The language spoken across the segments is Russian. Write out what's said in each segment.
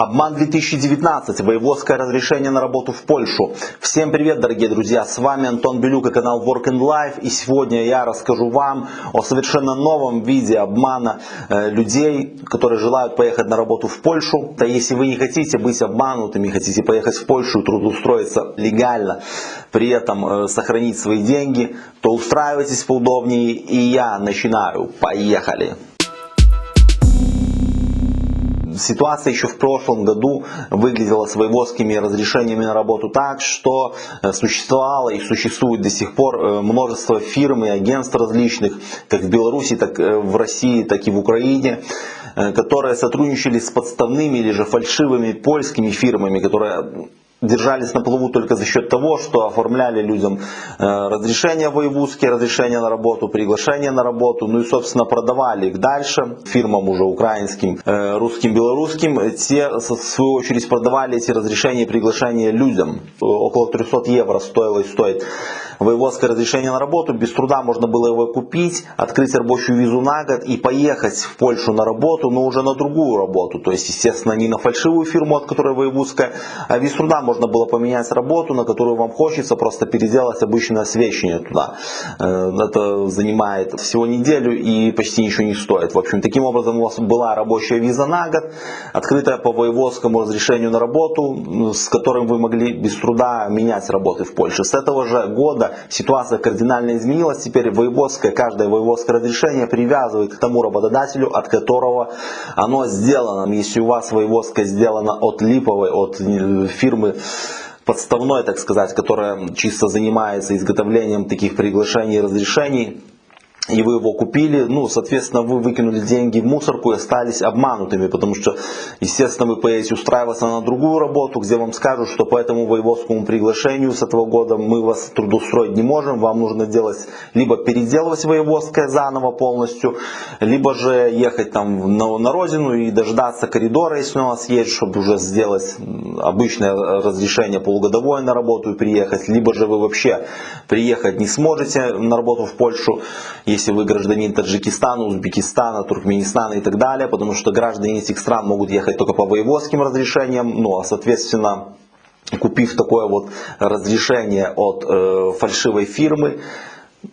Обман 2019. Воеводское разрешение на работу в Польшу. Всем привет, дорогие друзья. С вами Антон Белюк и канал Work and Life. И сегодня я расскажу вам о совершенно новом виде обмана э, людей, которые желают поехать на работу в Польшу. Да если вы не хотите быть обманутыми, хотите поехать в Польшу и трудоустроиться легально, при этом э, сохранить свои деньги, то устраивайтесь поудобнее. И я начинаю. Поехали! Ситуация еще в прошлом году выглядела с воеводскими разрешениями на работу так, что э, существовало и существует до сих пор э, множество фирм и агентств различных, как в Беларуси, так э, в России, так и в Украине, которые сотрудничали с подставными или же фальшивыми польскими фирмами, которые держались на плаву только за счет того, что оформляли людям э, разрешения воевузские, разрешения на работу, приглашения на работу, ну и собственно продавали их дальше фирмам уже украинским, э, русским, белорусским. Те в свою очередь продавали эти разрешения и приглашения людям. Около 300 евро стоило и стоит воеводское разрешение на работу, без труда можно было его купить, открыть рабочую визу на год и поехать в Польшу на работу, но уже на другую работу. То есть, естественно, не на фальшивую фирму, от которой воеводская, а без труда можно было поменять работу, на которую вам хочется, просто переделать обычное освещение туда. Э, это занимает всего неделю и почти ничего не стоит. В общем, таким образом у вас была рабочая виза на год, открытая по воеводскому разрешению на работу, с которым вы могли без труда менять работы в Польше. С этого же года ситуация кардинально изменилась. Теперь воеводское, каждое воеводское разрешение привязывает к тому работодателю, от которого оно сделано. Если у вас воеводское сделано от липовой, от э, фирмы подставной, так сказать, которая чисто занимается изготовлением таких приглашений и разрешений, и вы его купили, ну, соответственно, вы выкинули деньги в мусорку и остались обманутыми, потому что, естественно, вы поедете устраиваться на другую работу, где вам скажут, что по этому воеводскому приглашению с этого года мы вас трудоустроить не можем, вам нужно делать, либо переделывать воеводское заново полностью, либо же ехать там на, на родину и дождаться коридора, если у вас есть, чтобы уже сделать обычное разрешение полугодовое на работу и приехать, либо же вы вообще приехать не сможете на работу в Польшу, если вы гражданин Таджикистана, Узбекистана, Туркменистана и так далее, потому что граждане этих стран могут ехать только по воеводским разрешениям, ну а соответственно купив такое вот разрешение от э, фальшивой фирмы,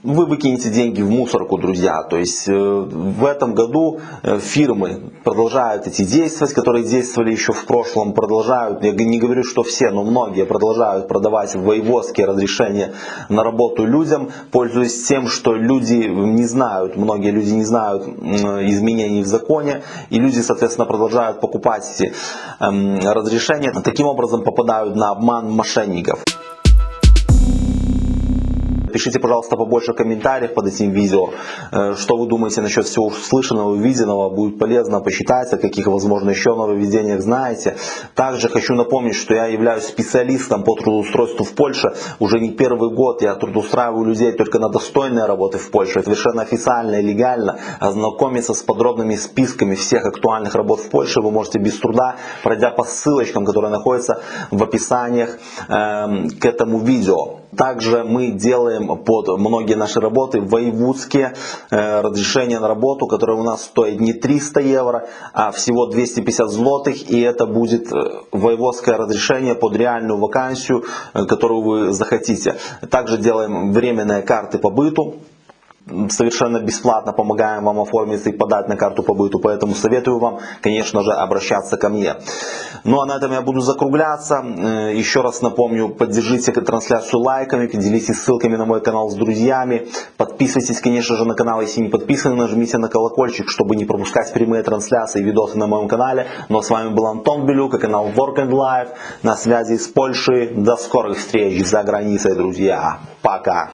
вы выкинете деньги в мусорку, друзья. То есть э, в этом году э, фирмы продолжают эти действовать, которые действовали еще в прошлом, продолжают, я не говорю, что все, но многие продолжают продавать воеводские разрешения на работу людям, пользуясь тем, что люди не знают, многие люди не знают изменений в законе, и люди, соответственно, продолжают покупать эти эм, разрешения, таким образом попадают на обман мошенников. Пишите, пожалуйста, побольше комментариев под этим видео, э, что вы думаете насчет всего услышанного, увиденного, будет полезно почитать, о каких, возможно, еще нововведениях знаете. Также хочу напомнить, что я являюсь специалистом по трудоустройству в Польше. Уже не первый год я трудоустраиваю людей только на достойные работы в Польше. Совершенно официально и легально. Ознакомиться с подробными списками всех актуальных работ в Польше вы можете без труда, пройдя по ссылочкам, которые находятся в описаниях э, к этому видео. Также мы делаем под многие наши работы воевудские э, разрешения на работу, которые у нас стоят не 300 евро, а всего 250 злотых. И это будет э, воеводское разрешение под реальную вакансию, э, которую вы захотите. Также делаем временные карты по быту совершенно бесплатно помогаем вам оформиться и подать на карту по быту, поэтому советую вам, конечно же, обращаться ко мне. Ну а на этом я буду закругляться. Э, еще раз напомню, поддержите трансляцию лайками, поделитесь ссылками на мой канал с друзьями. Подписывайтесь, конечно же, на канал, если не подписаны, нажмите на колокольчик, чтобы не пропускать прямые трансляции и видосы на моем канале. Ну а с вами был Антон Белюк и канал Work and Life на связи с Польшей. До скорых встреч за границей, друзья. Пока!